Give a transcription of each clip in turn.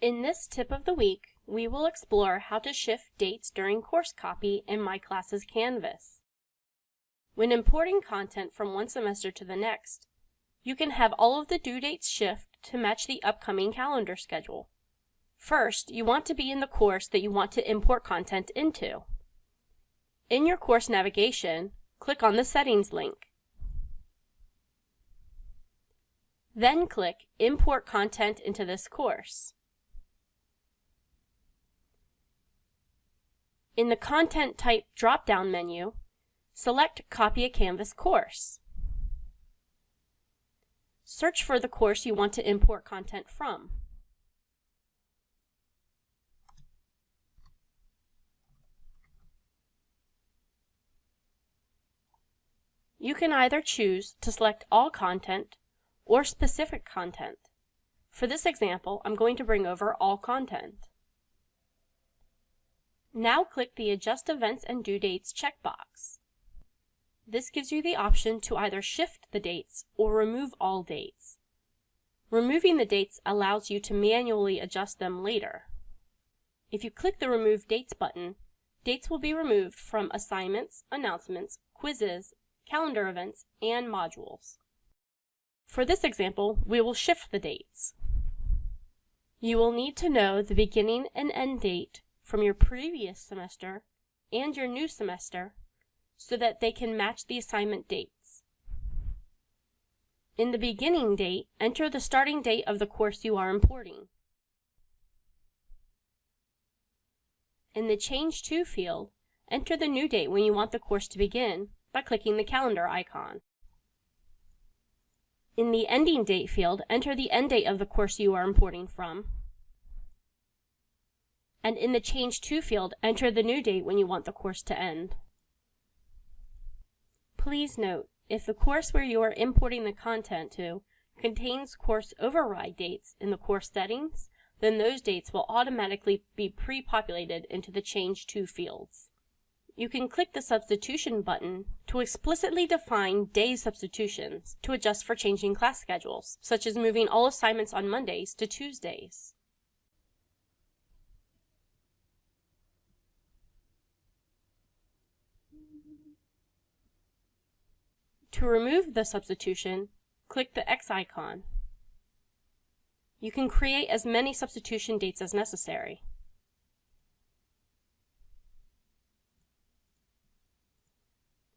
In this tip of the week, we will explore how to shift dates during course copy in My Classes Canvas. When importing content from one semester to the next, you can have all of the due dates shift to match the upcoming calendar schedule. First, you want to be in the course that you want to import content into. In your course navigation, click on the Settings link. Then click Import Content into this course. In the Content Type drop-down menu, select Copy a Canvas course. Search for the course you want to import content from. You can either choose to select all content or specific content. For this example, I'm going to bring over all content. Now click the Adjust Events and Due Dates checkbox. This gives you the option to either shift the dates or remove all dates. Removing the dates allows you to manually adjust them later. If you click the Remove Dates button, dates will be removed from assignments, announcements, quizzes, calendar events, and modules. For this example, we will shift the dates. You will need to know the beginning and end date from your previous semester and your new semester so that they can match the assignment dates. In the beginning date, enter the starting date of the course you are importing. In the Change To field, enter the new date when you want the course to begin by clicking the calendar icon. In the Ending Date field, enter the end date of the course you are importing from. And in the Change To field, enter the new date when you want the course to end. Please note, if the course where you are importing the content to contains course override dates in the course settings, then those dates will automatically be pre-populated into the Change To fields. You can click the Substitution button to explicitly define day substitutions to adjust for changing class schedules, such as moving all assignments on Mondays to Tuesdays. To remove the substitution, click the X icon. You can create as many substitution dates as necessary.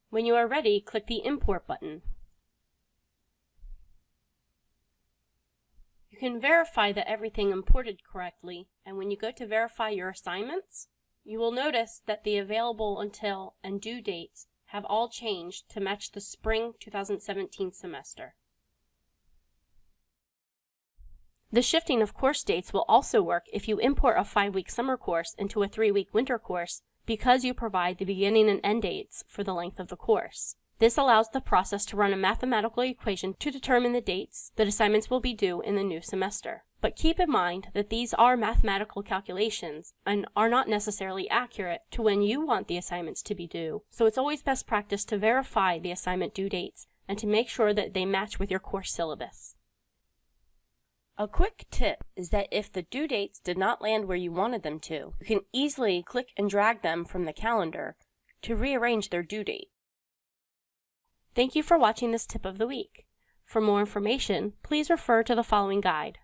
When you are ready, click the Import button. You can verify that everything imported correctly, and when you go to verify your assignments, you will notice that the available until and due dates have all changed to match the spring 2017 semester. The shifting of course dates will also work if you import a five-week summer course into a three-week winter course because you provide the beginning and end dates for the length of the course. This allows the process to run a mathematical equation to determine the dates that assignments will be due in the new semester. But keep in mind that these are mathematical calculations and are not necessarily accurate to when you want the assignments to be due, so it's always best practice to verify the assignment due dates and to make sure that they match with your course syllabus. A quick tip is that if the due dates did not land where you wanted them to, you can easily click and drag them from the calendar to rearrange their due date. Thank you for watching this tip of the week. For more information, please refer to the following guide.